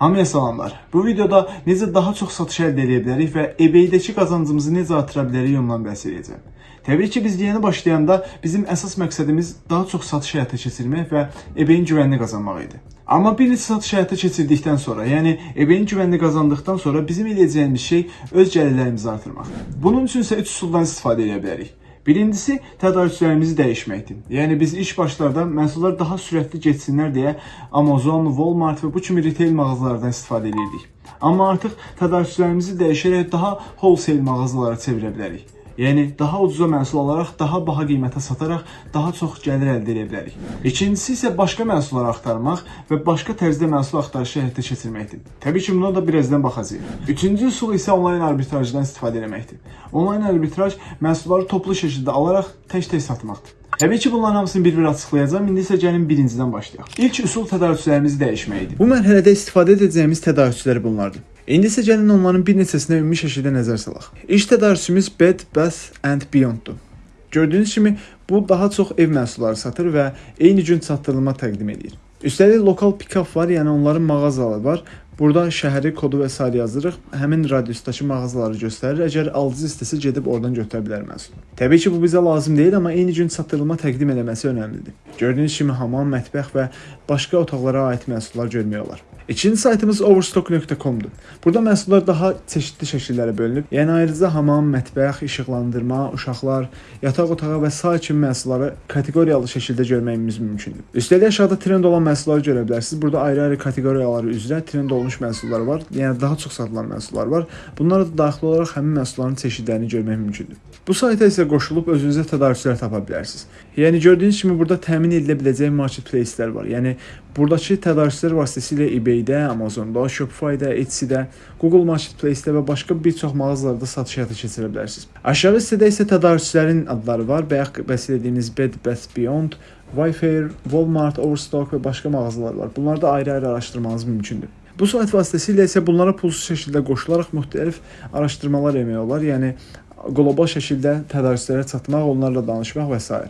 Hamıya salamlar. Bu videoda necə daha çox satış əldə edə bilərik və eBay-dəki qazancımızı necə artıra bilərik ondan bəhs edəcəm. Təbii ki, biz yeni başlayanda bizim əsas məqsədimiz daha çox satış həyata keçirmək və eBay-in güvənini qazanmaq idi. Amma bir neçə satış həyata keçirdikdən sonra, yəni eBay-in güvənini qazandıqdan sonra bizim eləyəcəyimiz şey öz gəlirlərimizi artırmaqdır. Bunun üçün isə 3 üsuldan istifadə edə bilərik. Birincisi tədarükçülərimizi dəyişməkdir. Yəni biz ilk başlarda məhsullar daha sürətli getsinlər deyə Amazon, Walmart və bu kimi retail mağazalardan istifadə edirdik. Amma artıq tədarükçülərimizi dəyişərək daha wholesale mağazalara çevirə bilərik. Yəni daha ucuza məhsul alaraq daha baha qiymətə sataraq daha çox gəlir əldə edə bilərik. İkincisi isə başqa məhsullar axtarmaq və başqa tərzdə məhsul axtarışı həyata keçirməkdir. Təbii ki, buna da birazdan baxacağıq. Üçüncü üsul isə onlayn arbitrajdan istifadə etməkdir. Onlayn arbitraj məhsulları toplu şəkildə alaraq tək-tək satmaqdır. Təbii ki, bunların hamısını bir-bir açıqlayacağam. İndi isə gəlin birincidən başlayaq. İlk üsul tədarükçülərimizi dəyişməkdir. Bu mərhələdə istifadə edəcəyimiz tədarükçülər bunlardır. İndi isə gəlin onların bir neçəsinə ümumi şəkildə nəzər salaq. İlk tədarükçümüz Bed Bath and Beyond'dur. Gördüyünüz kimi bu daha çox ev məhsulları satır və eyni gün çatdırılma təqdim edir. Üstəlik lokal pick-up var, yəni onların mağazaları var. Burada şəhəri, kodu və sair yazırıq. Həmin radiusdakı mağazaları göstərir. Əgər alıcı istəsə gedib oradan götürə bilər məhsulu. Təbii ki, bu bizə lazım deyil, amma eyni gün çatdırılma təqdim etməsi önəmlidir. Gördüyünüz kimi hamam, mətbəx və başqa otaqlara aid məhsullar görmək olar. İkinci saytımız overstock.com-dur. Burada məhsullar daha çeşidli şəkillərə bölünüb. Yəni ayrıca hamam, mətbəx, işıqlandırma, uşaqlar, yataq otağı və sair kimi məhsulları kateqoriyalı şəkildə görməyimiz mümkündür. Üstəlik aşağıda trend olan məhsulları görə bilərsiniz. Burada ayrı-ayrı kateqoriyaları üzrə trend olmuş məhsullar var. Yəni daha çox satılan məhsullar var. Bunlara da daxil olaraq həmin məhsulların çeşidlərini görmək mümkündür. Bu sayta isə qoşulub özünüzə tədarükçülər tapa bilərsiniz. Yəni gördüyünüz kimi burada təmin edilə biləcək marketplace-lər var. Yəni buradakı tədarükçülər vasitəsilə eBay-də, Amazon-da, Shopify-də, Etsy-də, Google Marketplace-də və başqa bir çox mağazalarda satış həyata keçirə bilərsiniz. Aşağı hissədə isə tədarükçülərin adları var. Bayaq bəhs etdiyimiz Bed Bath Beyond, Wayfair, Walmart, Overstock və başqa mağazalar var. Bunları da ayrı-ayrı araşdırmanız mümkündür. Bu sayt vasitəsilə isə bunlara pulsuz şəkildə qoşularaq müxtəlif araşdırmalar etmək olar. Yəni qlobal şəkildə tədarükçülərə çatmaq, onlarla danışmaq və s.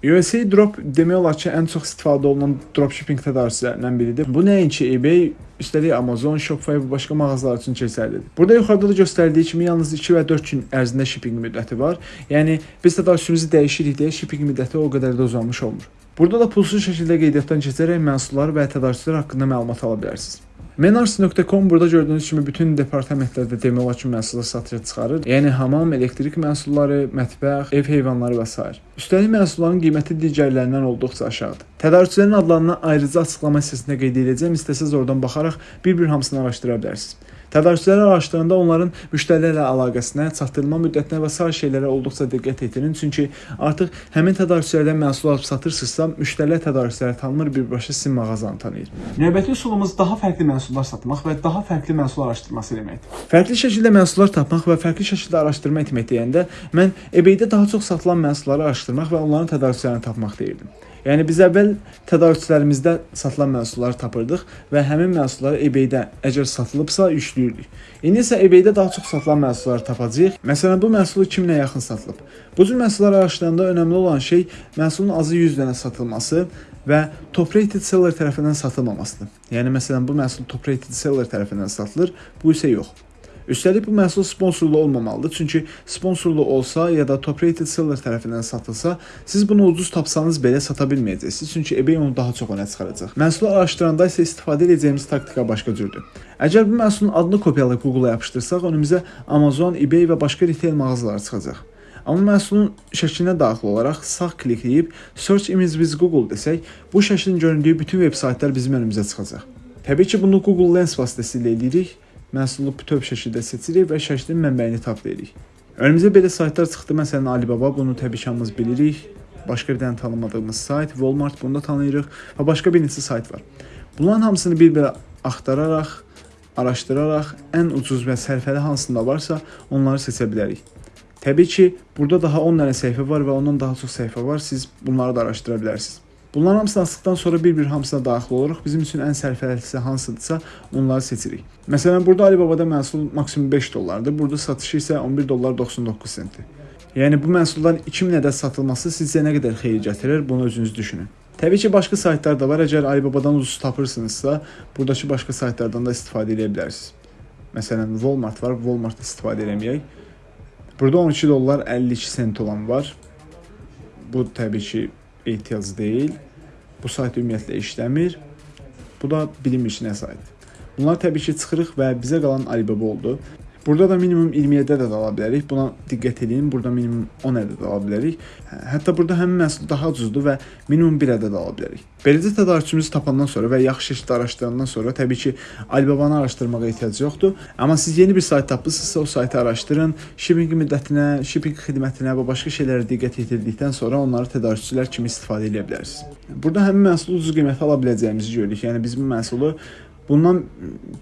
USA Drop demək olar ki, ən çox istifadə olunan dropshipping tədarükçülərindən biridir. Bu nəinki eBay, üstəlik Amazon, Shopify və başqa mağazalar üçün keçərlidir. Burada yuxarıda da göstərdiyi kimi yalnız 2 və 4 gün ərzində shipping müddəti var. Yəni biz tədarükçümüzü dəyişirik deyə shipping müddəti o qədər də uzanmış olmur. Burada da pulsuz şəkildə qeydiyyatdan keçərək məhsullar və tədarükçülər haqqında məlumat ala bilərsiniz. Menars.com burada gördüyünüz kimi bütün departamentlərdə demək olar ki, məhsullar satışa çıxarır. Yəni hamam, elektrik məhsulları, mətbəx, ev heyvanları və s. Üstəlik məhsulların qiyməti digərlərindən olduqca aşağıdır. Tədarükçülərin adlarını ayrıca açıqlama hissəsində qeyd edəcəm. İstəsəz oradan baxaraq bir-bir hamısını araşdıra bilərsiniz. Tədarükçüləri araşdıranda onların müştərilərlə əlaqəsinə, çatdırılma müddətinə və sair şeylərə olduqca diqqət yetirin. Çünki artıq həmin tədarükçülərdən məhsul alıb satırsınızsa, müştərilər tədarükçüləri tanımır, birbaşa sizin mağazanı tanıyır. Növbəti üsulumuz daha fərqli məhsullar satmaq və daha fərqli məhsul araşdırması deməkdir. Fərqli şəkildə məhsullar tapmaq və fərqli şəkildə araşdırma etmək deyəndə mən eBay-də daha çox satılan məhsulları araşdırmaq və onların tədarükçülərini tapmaq deyirdim. Yəni biz əvvəl tədarükçülərimizdə satılan məhsulları tapırdıq və həmin məhsulları eBay-də əgər satılıbsa yükləyirdik. İndi isə eBay-də daha çox satılan məhsulları tapacağıq. Məsələn, bu məhsulu kimlə yaxın satılıb? Bu cür məhsulları araşdıranda önəmli olan şey məhsulun azı 100 dənə satılması və top rated seller tərəfindən satılmamasıdır. Yəni məsələn, bu məhsul top rated seller tərəfindən satılır, bu isə yox. Üstəlik bu məhsul sponsorlu olmamalıdır. Çünki sponsorlu olsa ya da top rated seller tərəfindən satılsa, siz bunu ucuz tapsanız belə sata bilməyəcəksiniz. Çünki eBay onu daha çox önə çıxaracaq. Məhsulu araşdıranda isə istifadə edəcəyimiz taktika başqa cürdür. Əgər bu məhsulun adını kopyalayıb Google-a yapışdırsaq, önümüzə Amazon, eBay və başqa retail mağazaları çıxacaq. Amma məhsulun şəklinə daxil olaraq sağ klikləyib Search Image with Google desək, bu şəklin göründüyü bütün veb saytlar bizim önümüzə çıxacaq. Təbii ki, bunu Google Lens vasitəsilə edirik məhsulu bütöv şəkildə seçirik və şəklin mənbəyini taplayırıq. Önümüzə belə saytlar çıxdı. Məsələn, Alibaba bunu təbii ki, hamımız bilirik. Başqa bir dənə tanımadığımız sayt, Walmart bunu da tanıyırıq və başqa bir neçə sayt var. Bunların hamısını bir-bir axtararaq, araşdıraraq ən ucuz və sərfəli hansında varsa, onları seçə bilərik. Təbii ki, burada daha 10 dənə səhifə var və ondan daha çox səhifə var. Siz bunları da araşdıra bilərsiniz. Bunların hamısını asdıqdan sonra bir-bir hamısına daxil oluruq. Bizim üçün ən sərfəlisi hansıdırsa, onları seçirik. Məsələn, burada Alibaba-da məhsul maksimum 5 dollardır. Burada satışı isə 11 dollar 99 sentdir. Yəni bu məhsulların 2000 ədəd satılması sizcə nə qədər xeyir gətirir? Bunu özünüz düşünün. Təbii ki, başqa saytlar da var. Əgər Alibabadan ucuz tapırsınızsa, buradakı başqa saytlardan da istifadə edə bilərsiniz. Məsələn, Walmart var. Walmart istifadə eləməyək. Burada 12 dollar 52 sent olan var. Bu təbii ki, ehtiyac deyil. Bu sayt ümumiyyətlə işləmir. Bu da bilinmir nə sayt. Bunlar təbii ki, çıxırıq və bizə qalan Alibaba oldu. Burada da minimum 27 ədəd ala bilərik. Buna diqqət edin. Burada minimum 10 ədəd ala bilərik. Hətta burada həmin məhsul daha ucuzdur və minimum 1 ədəd ala bilərik. Beləcə tədarükçümüzü tapandan sonra və yaxşı şəkildə araşdırandan sonra təbii ki, Alibabanı araşdırmağa ehtiyac yoxdur. Amma siz yeni bir sayt tapmısınızsa o saytı araşdırın. Shipping müddətinə, shipping xidmətinə və başqa şeylərə diqqət yetirdikdən sonra onları tədarükçülər kimi istifadə edə bilərsiniz. Burada həmin məhsulu ucuz qiymətə ala biləcəyimizi görürük. Yəni biz bu məhsulu bundan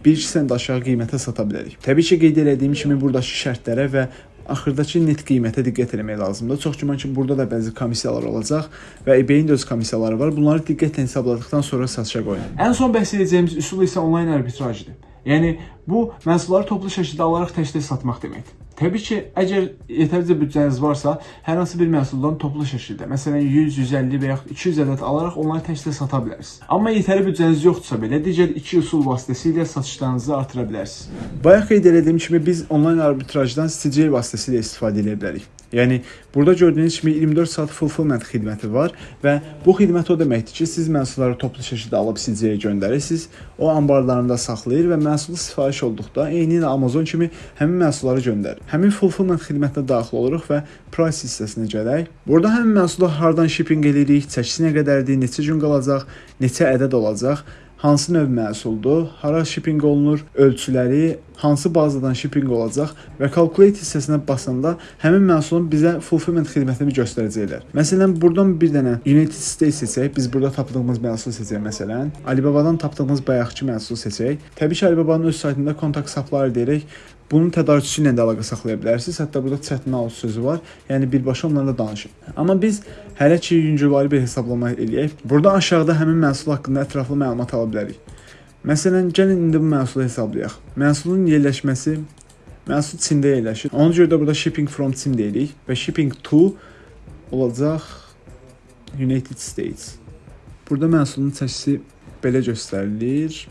1-2 sent aşağı qiymətə sata bilərik. Təbii ki, qeyd etdiyim kimi buradakı şərtlərə və axırdakı net qiymətə diqqət etmək lazımdır. Çox güman ki, burada da bəzi komissiyalar olacaq və eBay-in də öz komissiyaları var. Bunları diqqətlə hesabladıqdan sonra satışa qoyun. Ən son bəhs edəcəyimiz üsul isə onlayn arbitrajdır. Yəni bu məhsulları toplu şəkildə alaraq tək-tək satmaq deməkdir. Təbii ki, əgər yetərlicə büdcəniz varsa, hər hansı bir məhsuldan toplu şəkildə, məsələn 100, 150 və yaxud 200 ədəd alaraq onları təkcə sata bilərsiniz. Amma yetərli büdcəniz yoxdursa belə, digər iki üsul vasitəsilə satışlarınızı artıra bilərsiniz. Bayaq qeyd etdiyim kimi biz onlayn arbitrajdan CCL vasitəsilə istifadə edə bilərik. Yəni burada gördüyünüz kimi 24 saat fulfillment xidməti var və bu xidmət o deməkdir ki, siz məhsulları toplu şəkildə alıb CC-yə göndərirsiniz, o anbarlarında saxlayır və məhsulu sifariş olduqda eyni ilə Amazon kimi həmin məhsulları göndərir. Həmin fulfillment xidmətinə daxil oluruq və price hissəsinə gələk. Burada həmin məhsulu hardan shipping eləyirik, çəkisi nə qədərdir, neçə gün qalacaq, neçə ədəd olacaq hansı növ məhsuldur, hara shipping olunur, ölçüləri, hansı bazadan shipping olacaq və calculate hissəsinə basanda həmin məhsulun bizə fulfillment xidmətini göstərəcəklər. Məsələn, burdan bir dənə United States seçək, biz burada tapdığımız məhsulu seçək məsələn. Alibabadan tapdığımız bayaqki məhsulu seçək. Təbii ki, Alibabanın öz saytında kontakt supplier deyərək bunun tədarükçüsü ilə də əlaqə saxlaya bilərsiniz. Hətta burada chat now sözü var. Yəni birbaşa onlarla danışın. Amma biz hələ ki yüngülvari bir hesablama eləyək. Burada aşağıda həmin məhsul haqqında ətraflı məlumat ala bilərik. Məsələn, gəlin indi bu məhsulu hesablayaq. Məhsulun yerləşməsi məhsul Çində yerləşir. Ona görə də burada shipping from Çin deyirik və shipping to olacaq United States. Burada məhsulun çəkisi belə göstərilir.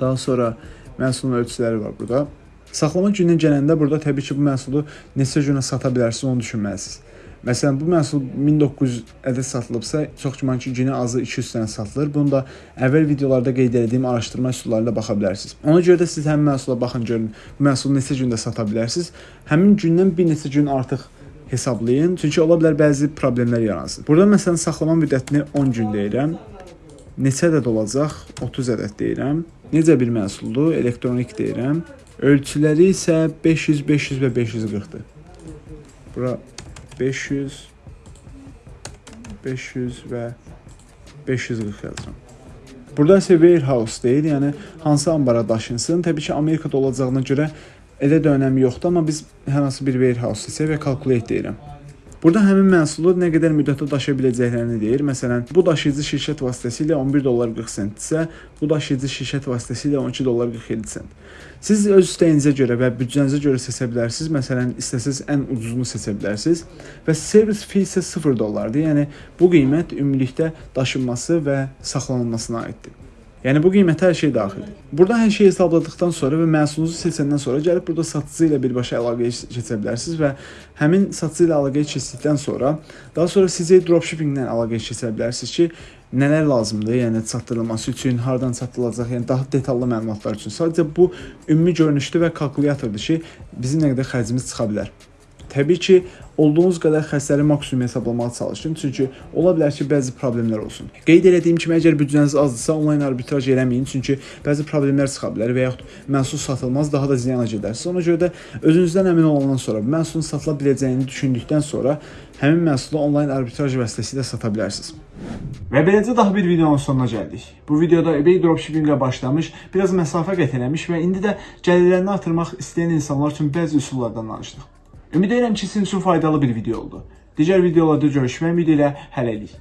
Daha sonra məhsulun ölçüləri var burada. Saxlama gününə gələndə burada təbii ki, bu məhsulu neçə günə sata bilərsiniz, onu düşünməlisiniz. Məsələn, bu məhsul 1900 ədəd satılıbsa, çox güman ki, günə azı 200 dənə satılır. Bunu da əvvəl videolarda qeyd etdiyim araşdırma üsulları ilə baxa bilərsiniz. Ona görə də siz həmin məhsula baxın görün, bu məhsulu neçə gündə sata bilərsiniz. Həmin gündən bir neçə gün artıq hesablayın. Çünki ola bilər bəzi problemlər yaransın. Burada məsələn saxlama müddətini 10 gün deyirəm. Neçə ədəd olacaq? 30 ədəd deyirəm. Necə bir məhsuldur? Elektronik deyirəm. Ölçüləri isə 500, 500 və 540-dır. Bura 500, 500 və 540 yazıram. Burada isə warehouse deyil, yəni hansı ambara daşınsın. Təbii ki, Amerikada olacağına görə elə də önəmi yoxdur, amma biz hər hansı bir warehouse seçək və calculate deyirəm. Burada həmin məhsulu nə qədər müddətə daşıya biləcəklərini deyir. Məsələn, bu daşıyıcı şirkət vasitəsilə 11 dollar 40 sentdirsə, bu daşıyıcı şirkət vasitəsilə 12 dollar 47 sent. Siz öz istəyinizə görə və büdcənizə görə seçə bilərsiniz. Məsələn, istəsəz ən ucuzunu seçə bilərsiniz və service fee isə 0 dollardır. Yəni bu qiymət ümumilikdə daşınması və saxlanılmasına aiddir. Yəni bu qiymətə hər şey daxildir. Burada hər şeyi hesabladıqdan sonra və məhsulunuzu seçəndən sonra gəlib burada satıcı ilə birbaşa əlaqəyə keçə bilərsiniz və həmin satıcı ilə əlaqəyə keçdikdən sonra daha sonra sizə dropshipping-lə əlaqəyə keçə bilərsiniz ki, nələr lazımdır, yəni çatdırılması üçün, hardan çatdırılacaq, yəni daha detallı məlumatlar üçün. Sadəcə bu ümumi görünüşdür və kalkulyatordur ki, bizim nə qədər xərcimiz çıxa bilər. Təbii ki, olduğunuz qədər xərcləri maksimum hesablamağa çalışın, çünki ola bilər ki, bəzi problemlər olsun. Qeyd etdiyim kimi, əgər büdcəniz azdırsa, onlayn arbitraj eləməyin, çünki bəzi problemlər çıxa bilər və yaxud məhsul satılmaz, daha da ziyana gedərsiniz. Ona görə də özünüzdən əmin olandan sonra, məhsulun satıla biləcəyini düşündükdən sonra həmin məhsulu onlayn arbitraj vasitəsilə sata bilərsiniz. Və beləcə daha bir videonun sonuna gəldik. Bu videoda eBay dropshipping ilə başlamış, biraz məsafə qət eləmiş və indi də gəlirlərini artırmaq istəyən insanlar üçün bəzi üsullardan danışdıq. Ümid edirəm ki, sizin üçün faydalı bir video oldu. Digər videolarda görüşmək ümidi ilə hələlik.